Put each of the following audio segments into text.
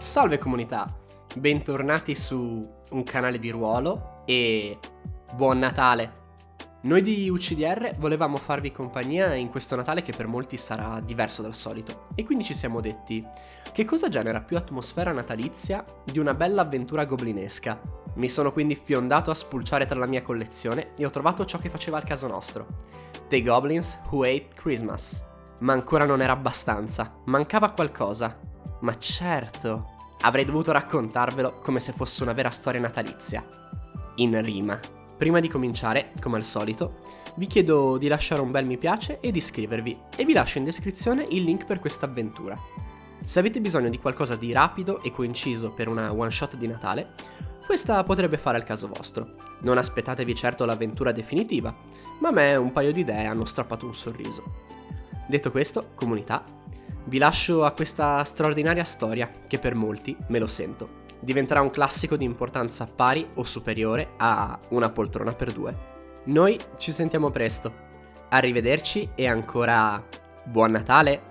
Salve comunità, bentornati su un canale di ruolo e buon Natale! Noi di UCDR volevamo farvi compagnia in questo Natale che per molti sarà diverso dal solito e quindi ci siamo detti che cosa genera più atmosfera natalizia di una bella avventura goblinesca. Mi sono quindi fiondato a spulciare tra la mia collezione e ho trovato ciò che faceva al caso nostro. The Goblins Who Ate Christmas. Ma ancora non era abbastanza, mancava qualcosa ma certo, avrei dovuto raccontarvelo come se fosse una vera storia natalizia. In rima. Prima di cominciare, come al solito, vi chiedo di lasciare un bel mi piace e di iscrivervi e vi lascio in descrizione il link per questa avventura. Se avete bisogno di qualcosa di rapido e coinciso per una one shot di Natale, questa potrebbe fare al caso vostro. Non aspettatevi certo l'avventura definitiva, ma a me un paio di idee hanno strappato un sorriso. Detto questo, comunità, vi lascio a questa straordinaria storia che per molti, me lo sento, diventerà un classico di importanza pari o superiore a una poltrona per due. Noi ci sentiamo presto. Arrivederci e ancora buon Natale!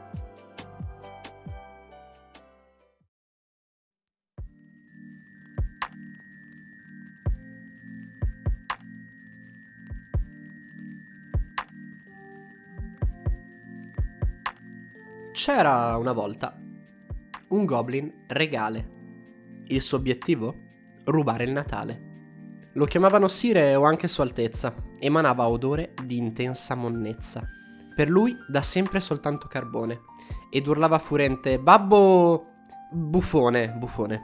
C'era una volta un goblin regale. Il suo obiettivo? Rubare il Natale. Lo chiamavano Sire o anche Sua Altezza, emanava odore di intensa monnezza. Per lui da sempre soltanto carbone. Ed urlava furente, babbo... buffone, buffone.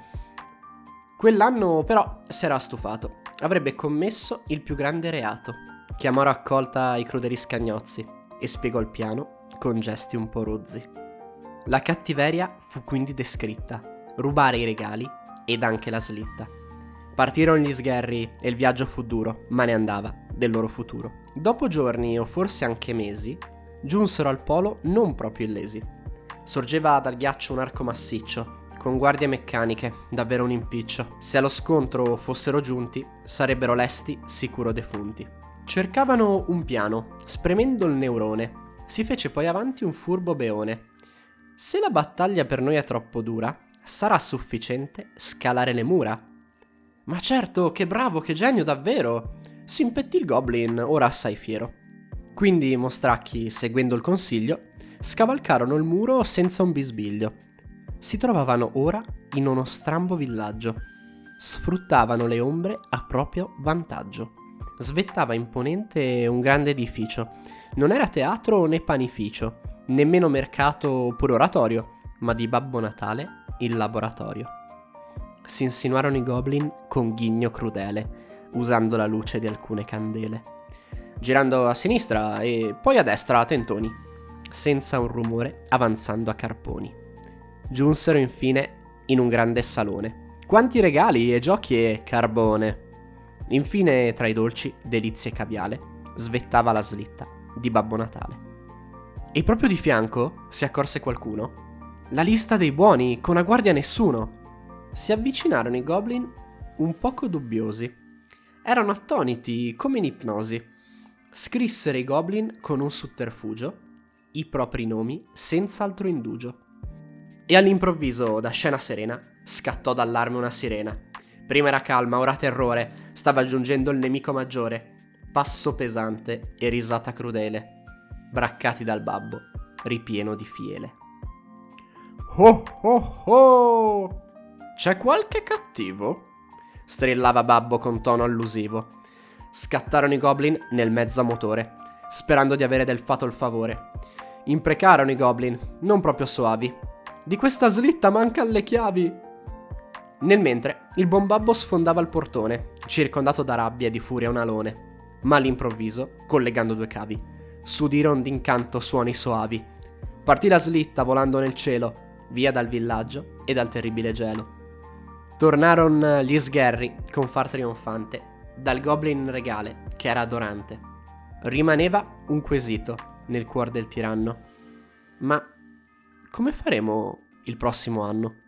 Quell'anno però si era stufato. Avrebbe commesso il più grande reato. Chiamò a raccolta i crudeli scagnozzi e spiegò il piano con gesti un po' rozzi. La cattiveria fu quindi descritta, rubare i regali ed anche la slitta. Partirono gli sgherri e il viaggio fu duro, ma ne andava del loro futuro. Dopo giorni o forse anche mesi, giunsero al polo non proprio illesi. Sorgeva dal ghiaccio un arco massiccio, con guardie meccaniche, davvero un impiccio. Se allo scontro fossero giunti, sarebbero lesti sicuro defunti. Cercavano un piano, spremendo il neurone. Si fece poi avanti un furbo beone, se la battaglia per noi è troppo dura, sarà sufficiente scalare le mura? Ma certo, che bravo, che genio davvero! Si impettì il goblin, ora assai fiero. Quindi i mostracchi, seguendo il consiglio, scavalcarono il muro senza un bisbiglio. Si trovavano ora in uno strambo villaggio. Sfruttavano le ombre a proprio vantaggio. Svettava imponente un grande edificio. Non era teatro né panificio nemmeno mercato oppure oratorio, ma di Babbo Natale il laboratorio. Si insinuarono i goblin con ghigno crudele, usando la luce di alcune candele. Girando a sinistra e poi a destra a tentoni, senza un rumore avanzando a carponi. Giunsero infine in un grande salone. Quanti regali e giochi e carbone! Infine, tra i dolci, delizie e caviale, svettava la slitta di Babbo Natale. E proprio di fianco si accorse qualcuno. La lista dei buoni, con a guardia nessuno. Si avvicinarono i goblin un poco dubbiosi. Erano attoniti come in ipnosi. Scrissero i goblin con un sotterfugio i propri nomi senza altro indugio. E all'improvviso, da scena serena, scattò d'allarme una sirena. Prima era calma, ora terrore, stava giungendo il nemico maggiore. Passo pesante e risata crudele braccati dal babbo, ripieno di fiele. Oh oh oh! C'è qualche cattivo? strillava babbo con tono allusivo. Scattarono i goblin nel mezzo a motore, sperando di avere del fato il favore. Imprecarono i goblin, non proprio soavi. Di questa slitta mancan le chiavi. Nel mentre, il buon babbo sfondava il portone, circondato da rabbia e di furia un alone, ma all'improvviso, collegando due cavi, s'udiron d'incanto suoni soavi. Partì la slitta volando nel cielo, via dal villaggio e dal terribile gelo. Tornarono gli sgherri con far trionfante dal goblin regale che era adorante. Rimaneva un quesito nel cuore del tiranno. Ma come faremo il prossimo anno?